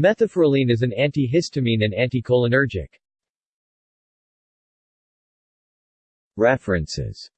Methylpherylene is an antihistamine and anticholinergic. References